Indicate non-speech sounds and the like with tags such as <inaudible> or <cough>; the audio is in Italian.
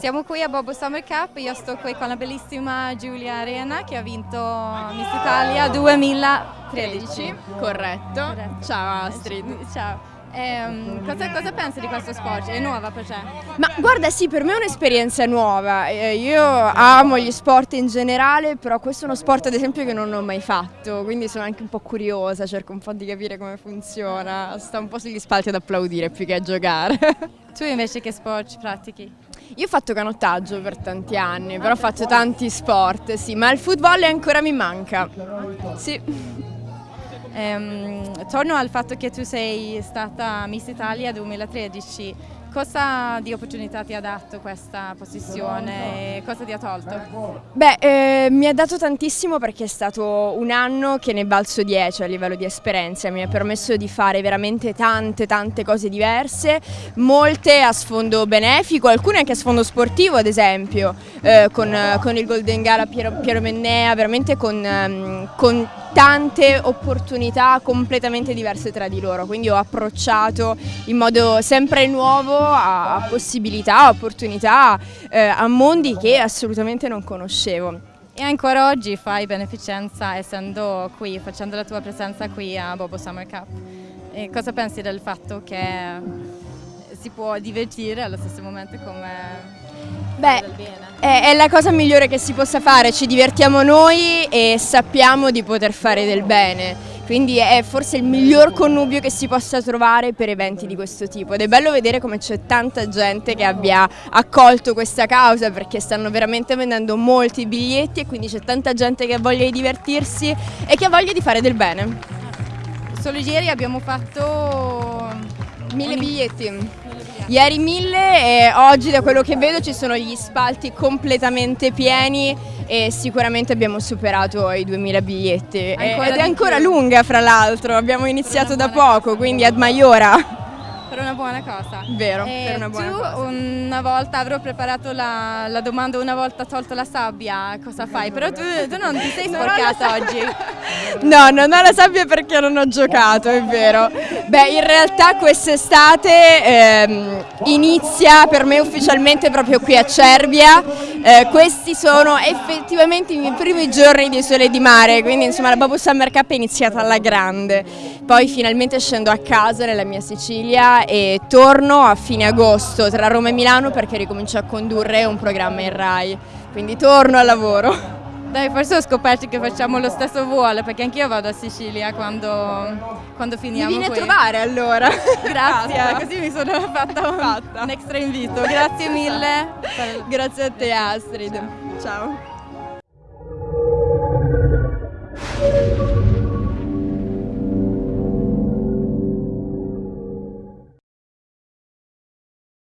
Siamo qui a Bobo Summer Cup, io sto qui con la bellissima Giulia Arena che ha vinto Miss Italia 2013. Corretto. Corretto. Ciao Astrid. Ciao. Ehm, cosa, cosa pensi di questo sport? È nuova per te? Ma guarda sì, per me è un'esperienza nuova. Eh, io amo gli sport in generale, però questo è uno sport ad esempio che non ho mai fatto, quindi sono anche un po' curiosa, cerco un po' di capire come funziona. Sto un po' sugli spalti ad applaudire più che a giocare. <laughs> Tu invece che sport pratichi? Io ho fatto canottaggio per tanti anni, però ho fatto tanti sport, sì, ma il football ancora mi manca. Sì. Ehm, torno al fatto che tu sei stata Miss Italia 2013, cosa di opportunità ti ha dato questa posizione? E cosa ti ha tolto? Beh, eh, mi ha dato tantissimo perché è stato un anno che ne balzo 10 a livello di esperienza, mi ha permesso di fare veramente tante tante cose diverse, molte a sfondo benefico, alcune anche a sfondo sportivo ad esempio, eh, con, con, il Golden Gala Piero, Piero Mennea, veramente con, um, con tante opportunità completamente diverse tra di loro, quindi ho approcciato in modo sempre nuovo a, possibilità, a opportunità, eh, a mondi che assolutamente non conoscevo. E ancora oggi fai beneficenza essendo qui, facendo la tua presenza qui a Bobo Summer Cup. E cosa pensi del fatto che si può divertire allo stesso momento come Beh, è, la cosa migliore che si possa fare, ci divertiamo noi e sappiamo di poter fare del bene. Quindi è forse il miglior connubio che si possa trovare per eventi di questo tipo ed è bello vedere come c'è tanta gente che abbia accolto questa causa perché stanno veramente vendendo molti biglietti e quindi c'è tanta gente che ha voglia di divertirsi e che ha voglia di fare del bene. Solo ieri abbiamo fatto mille biglietti. Ieri mille e oggi da quello che vedo ci sono gli spalti completamente pieni e sicuramente abbiamo superato i 2000 biglietti. Ancora ed è ancora più. lunga fra l'altro, abbiamo iniziato da poco, quindi ad Maiora per una buona cosa. Vero, e per una buona tu cosa. una volta avrò preparato la, la, domanda, una volta tolto la sabbia, cosa fai? Però tu, tu non ti sei sporcata oggi. No, non ho la sabbia perché non ho giocato, è vero. Beh, in realtà quest'estate ehm, inizia per me ufficialmente proprio qui a Cervia. Eh, questi sono effettivamente i miei primi giorni di sole di mare, quindi insomma la Babu Summer Cup è iniziata alla grande. Poi finalmente scendo a casa nella mia Sicilia e torno a fine agosto tra Roma e Milano perché ricomincio a condurre un programma in RAI, quindi torno al lavoro. Dai, forse ho scoperto che facciamo lo stesso volo, perché anch'io vado a Sicilia quando, quando finiamo Mi vieni qui. a trovare allora. <laughs> Grazie, così mi sono fatta un, fatta un extra invito. Grazie mille. Grazie a te Astrid. Ciao.